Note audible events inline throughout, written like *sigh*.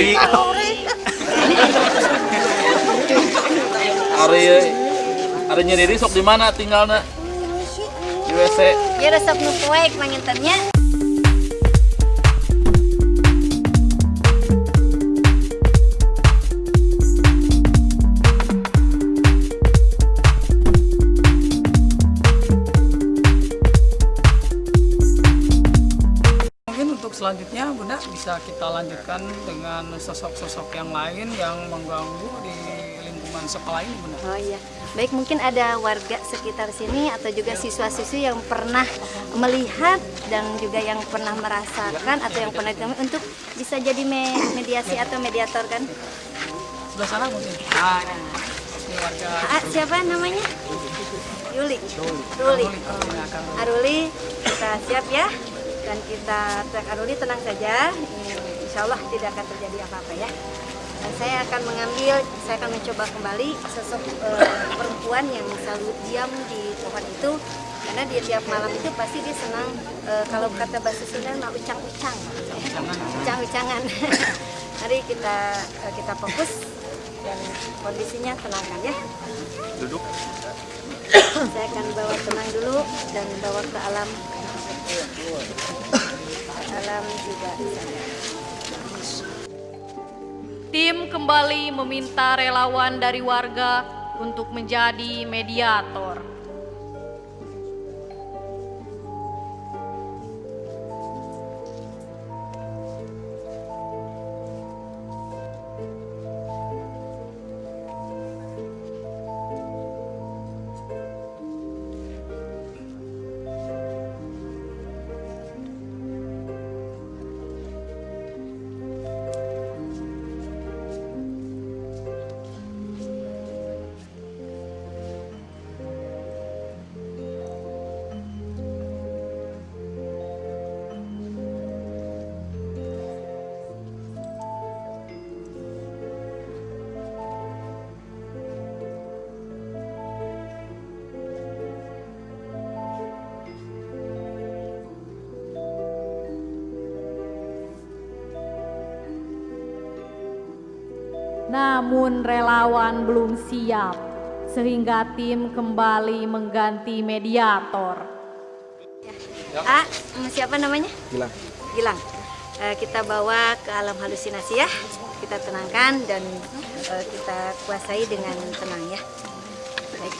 nyeri *laughs* Ari Ari nyeri sok di mana tinggalnya? Di WC Ya resep nu poek mangintennya. Selanjutnya Bunda bisa kita lanjutkan dengan sosok-sosok yang lain yang mengganggu di lingkungan sekolah ini Bunda. Oh iya. Baik mungkin ada warga sekitar sini atau juga siswa-siswi yang pernah melihat dan juga yang pernah merasakan atau yang pernah ditemui untuk bisa jadi me- mediasi atau mediator kan? Sebelah sana mungkin. Ah, warga Ah, siapa namanya? Yuli. Silakan. Aruli, kita siap ya. Dan kita Aruli tenang saja. Insya Allah tidak akan terjadi apa-apa ya. Dan saya akan mengambil, saya akan mencoba kembali sosok eh, perempuan yang selalu diam di pohon itu. Karena dia tiap malam itu pasti dia senang, eh, kalau kata bahasa Sunda, mah ucang-ucang. Ucang-ucangan. *laughs* Mari kita eh, kita fokus dan kondisinya tenangkan ya. duduk Saya akan bawa tenang dulu dan bawa ke alam. Alam juga. Tim kembali meminta relawan dari warga untuk menjadi mediator. Namun relawan belum siap, sehingga tim kembali mengganti mediator. A, mm, siapa namanya? Gilang Gilang. Eh, kita bawa ke alam halusinasi ya. Kita tenangkan dan eh, kita kuasai dengan tenang ya. Baik.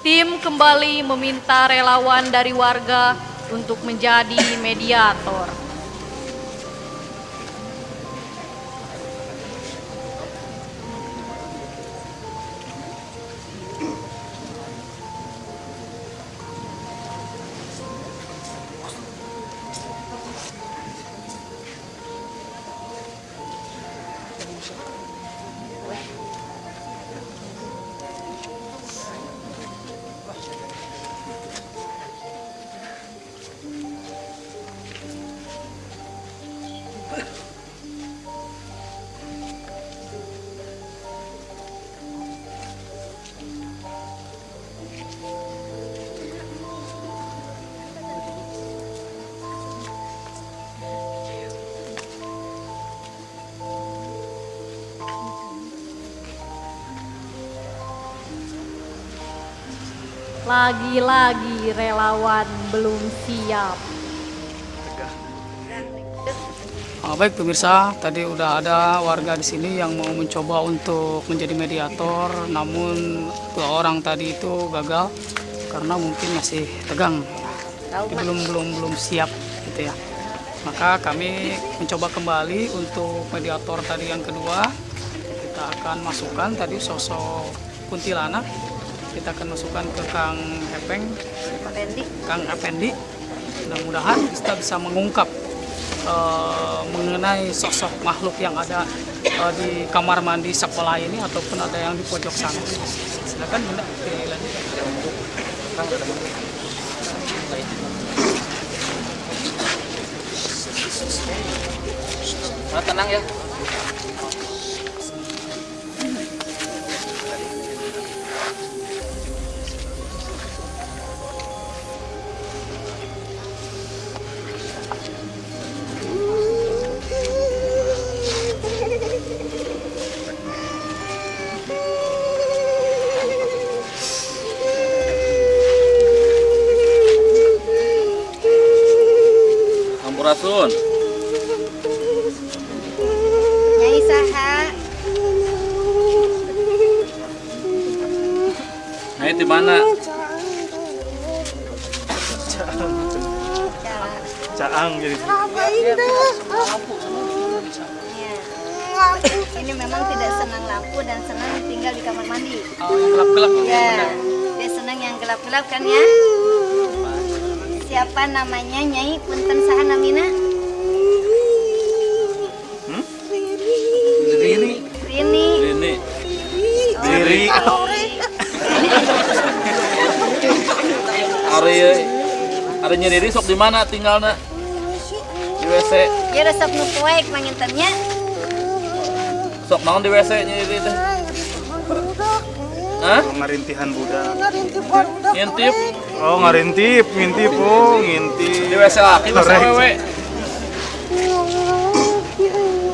Tim kembali meminta relawan dari warga untuk menjadi mediator. Lagi-lagi relawan belum siap. Ah, baik pemirsa, tadi udah ada warga di sini yang mau mencoba untuk menjadi mediator, namun dua orang tadi itu gagal karena mungkin masih tegang, Jadi belum belum belum siap gitu ya. Maka kami mencoba kembali untuk mediator tadi yang kedua. Kita akan masukkan tadi sosok kuntilanak. Kita akan masukkan ke Kang Hepeng, Pak Pendi. Kang Effendi. Mudah-mudahan kita bisa mengungkap eh, mengenai sosok makhluk yang ada eh, di kamar mandi sekolah ini ataupun ada yang di pojok sana. Silakan Bunda. Nah, tenang ya Sampurasun. Nyai saha. Nyai di mana? Caang jadi. Ya. Ini memang tidak senang lampu dan senang tinggal di kamar mandi. Oh, yang gelap-gelap Ya, dia senang yang gelap-gelap kan ya? Siapa namanya Nyai Punten saha namina? Diri. Ari Ari nyeri sok di mana tinggalnya? Di WC. Dia resep nu poek mangintennya. Sok naon di WC nyeri teh? Hah? Ngarintihan budak. Ngintip Oh ngarintip, ngintip, oh di ngintip. WC laki Correct. wewe.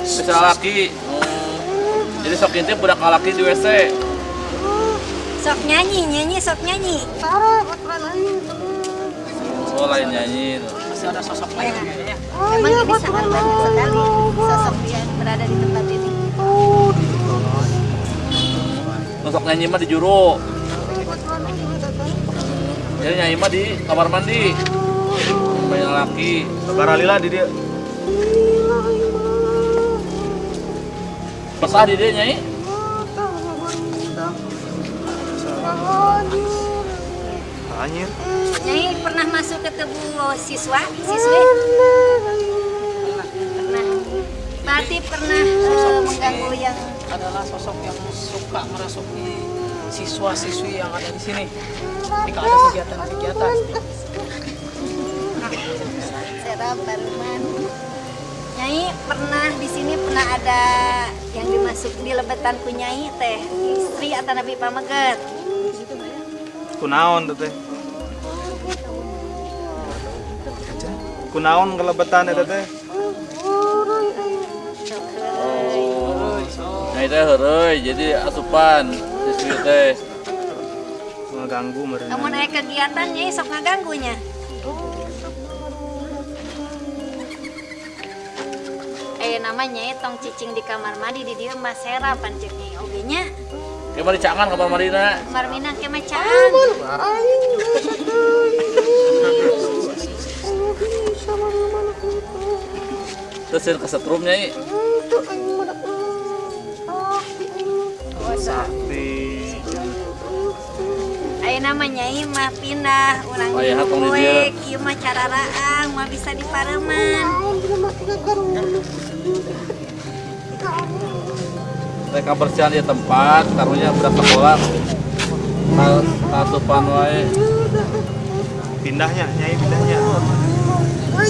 WC laki. Jadi sok ngintip budak laki di WC. Sok nyanyi, nyanyi sok nyanyi. Oh lain nyanyi. masih ada sosok lain kayaknya. Memang ini sangat banyak sekali sosok yang berada di tempat ini. Sok nyanyi mah di juru. Jadi nyanyi mah di kamar mandi. Banyak laki. Baralila di dia. Pesah di dia nyanyi. Anjir. Nyai pernah masuk ke tebu siswa, siswi? Pernah. Berarti pernah eh, mengganggu yang adalah sosok yang suka merasuki siswa-siswi yang ada di sini ketika ada kegiatan-kegiatan serap baruman. Nyai pernah di sini pernah ada yang dimasuk di lebetan ku Nyai teh istri atau Nabi Pameget. Kunaon tuh teh? Kunaon kelebetan eta teh? Nyanyi teh heureuy jadi asupan siswi teh. Ngeganggu meureun. Namun aya kegiatan Nyai sok ngaganggunya. Eh namanya tong cicing di kamar mandi di dieu mah sera pancen Nyai oge nya. Kayak mah dicangan kamar mandina. Kamar minang ke macan. Terus yang kesetrum nyai. Di Aya nama Nyai mah pindah urang Oh, iya, di kue kieu mah cara raang mah bisa dipareman. Mereka bersihan di tempat, karunya budak sekolah. Kasupan wae. pindahnya, nyai pindahnya.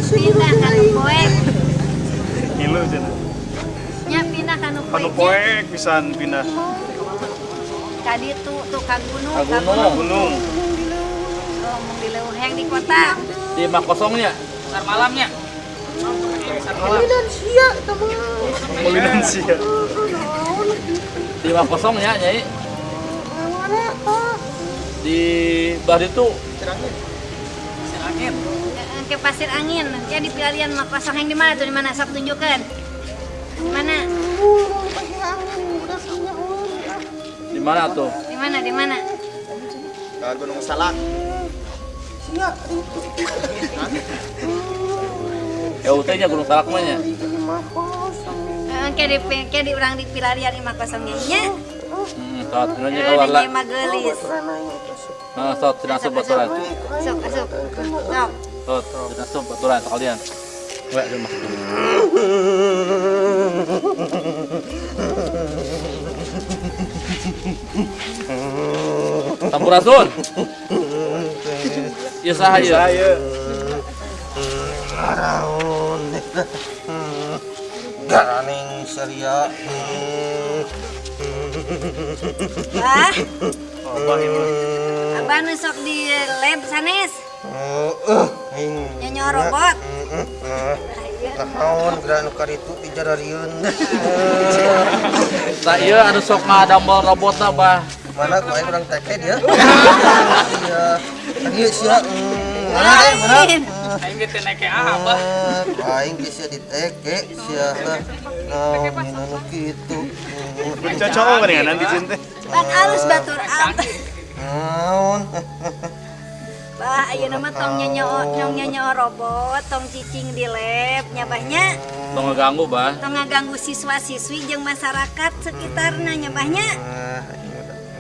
Pindah kanu poek. Ngilu cenah. Nya pindah kanu Kanu poek. poek pisan pindah Tadi tuh tuh ka gunung, Ka gunung. gunung. Oh, mau dileuheng di kota. Di mak kosongnya. besar malamnya Mulinan sia. Di mak kosongnya nyai. Di bah itu besar angin Eh, Ke pasir angin. Ya di pilihan mah kosong yang di mana tuh di mana sok tunjukkan. Di mana? di mana tuh? Di mana? Di mana? Gunung Salak. Ya utenya Gunung Salak mah nya. Eh, Kayak di kayak di urang di pilarian imah kosongnya nya. Hmm, saat ini Eh, kawan lah. Nyai mah geulis. Nah, saat tidak asup baturan. Sok, asup. Sok. Saat baturan sekalian. Wek, dia masuk dulu. Sampurasun. *laughs* Ya saha ieu? Saya *laughs* Garaning Syria Wah, Abah ini abah nu sok di lab sanes. Heeh, aing Nyanyi robot. naon gerak nu kaditu dijararieun. Nah, *laughs* ieu anu sok ngadambel robotna bah. Mana aing urang teke dia? *laughs* Iya. Tadi sia. Lain. Aing gitu naik ke apa? Ah, aing sia diteke sia naon anu kitu. Kan ya nanti cinta. Ban alus batur am. Naon? Bah, ayeuna nama tong nyonya nyong nyonya robot, tong cicing di lab, nyabahnya Tong ngeganggu, Bah. tong ngaganggu siswa-siswi jeung masyarakat sekitarnya nyabahnya.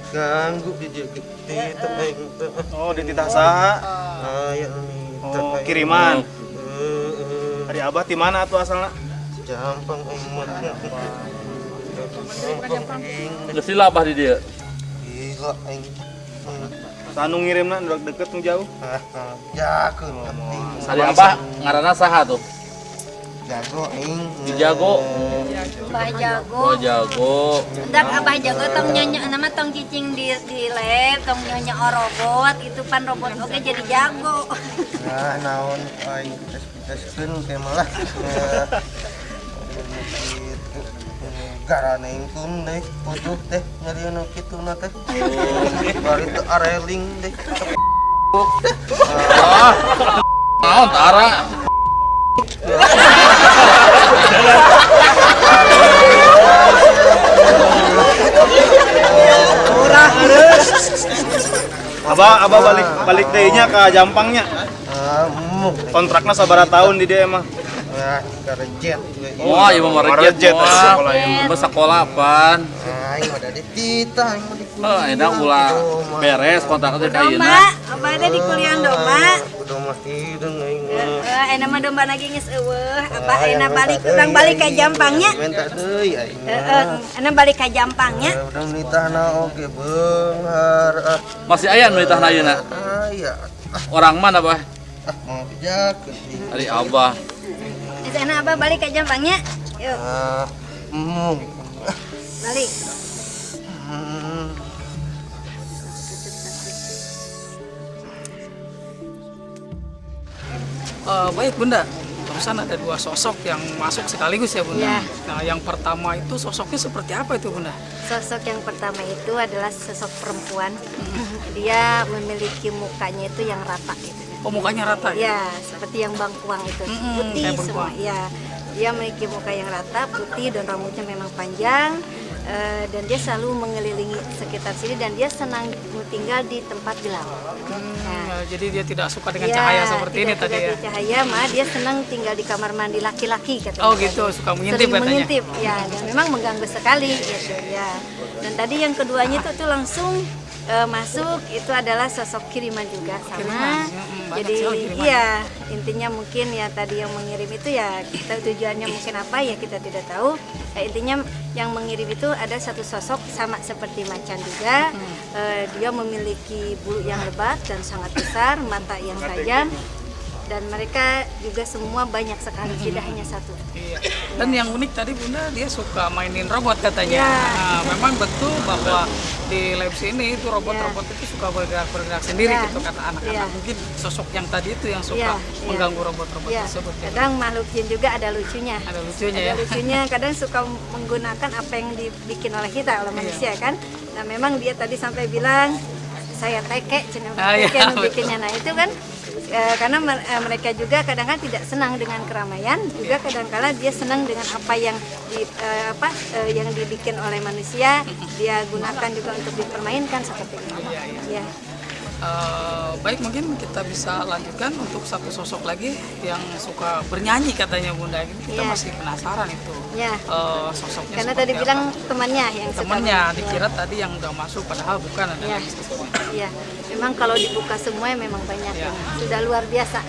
Ah, ganggu di kitu aing teh. Oh, di titah saha? Aya minta Oh, aing. kiriman. Heeh. Hari Abah di mana tuh asalnya? Jampang aing mah. Jampang aing. Geus Bah di dia. Gila. Sanu ngirimna udah deket nu jauh. Ah, ah, jakeun penting. Hari Abah ngaranna saha tuh? Jago aing. Jago. Bah jago. Oh, jago. Entar abah jago tong nyonya nama tong cicing di di lab, tong nyonya robot itu pan robot oke jadi jago. Nah, naon aing tes-teskeun ke malah. Gitu. *laughs* Garanengkeun deh, putuh teh nyarieuna kituna teh. Bari teu areling deh. Ah. Naon tara? Abah Abah balik balik deui-nya ke Jampangnya. Ah. Kontraknya sabara tahun di dia emang. Wah, karejet. Wah, ieu mah Marejet, rejet sekolah apaan? Mah di tita, aing mah di Oh, enak ulah beres kontraknya kayeuna. abah ada di kuliah domba. Udah mah hideung aing mah. Eh, enak mah domba lagi geus eueuh. Abah enak balik urang balik ka Jampangnya. Minta deui mah. Heeh, enak balik ka Jampangnya. Ya, Udah nitahna oge beunghar. Ah, Masih aya nu ditah ayeuna. aya. Orang mana, Bah? Ah, mau pijakeun. Hari Abah. Geus enak abah balik ka Jampangnya. Yuk, Ah, mu. balik. Eh, baik Bunda, barusan ada dua sosok yang masuk sekaligus ya Bunda. Iya. Nah yang pertama itu sosoknya seperti apa itu Bunda? Sosok yang pertama itu adalah sosok perempuan. Dia memiliki mukanya itu yang rata gitu. Oh mukanya rata ya? Ya, seperti yang bangkuang itu, Mm-mm, putih semua. Ya, dia memiliki muka yang rata, putih dan rambutnya memang panjang. Eh, dan dia selalu mengelilingi sekitar sini dan dia senang tinggal di tempat gelap. Nah, Ya, jadi dia tidak suka dengan ya, cahaya seperti ini tidak tadi suka ya? Cahaya, mah dia senang tinggal di kamar mandi laki-laki katanya. Oh gitu, suka mengintip Sering katanya? mengintip, ya, dan memang mengganggu sekali gitu ya. Dan tadi yang keduanya itu tuh langsung eh, masuk itu adalah sosok kiriman juga sama. Kiriman, Jadi kiriman. iya intinya mungkin ya tadi yang mengirim itu ya kita tujuannya mungkin apa ya kita tidak tahu. Ya, intinya yang mengirim itu ada satu sosok sama seperti macan juga. Eh, dia memiliki bulu yang lebat dan sangat besar, mata yang tajam. Dan mereka juga semua banyak sekali, tidak hanya satu. Iya. Dan yang unik tadi Bunda dia suka mainin robot katanya. Ya. Nah, memang betul bahwa di lab sini itu robot-robot itu suka bergerak-bergerak sendiri Ya. gitu kata anak-anak. Ya. Mungkin sosok yang tadi itu yang suka Ya, ya. mengganggu robot-robot Ya, tersebut. ya. kadang makhluk jin juga ada lucunya. Ada lucunya Ada ya. lucunya, kadang suka menggunakan apa yang dibikin oleh kita, Iya. oleh manusia kan. Nah memang dia tadi sampai bilang saya teke, cina Ah, iya, bikinnya. Nah itu kan eh, karena eh, mereka juga kadang-kadang tidak senang dengan keramaian, juga kadang-kala dia senang dengan apa yang di eh, apa eh, yang dibikin oleh manusia, dia gunakan juga untuk dipermainkan seperti. Iya, Ya. Eh, baik mungkin kita bisa lanjutkan untuk satu sosok lagi yang suka bernyanyi katanya Bunda. Kita Iya. masih penasaran itu Ya. eh, sosoknya. Karena tadi apa. bilang temannya yang suka temannya main. dikira tadi yang udah masuk padahal bukan ada Iya. lagi sosoknya. Iya, memang kalau dibuka semua memang banyak Iya. sudah luar biasa.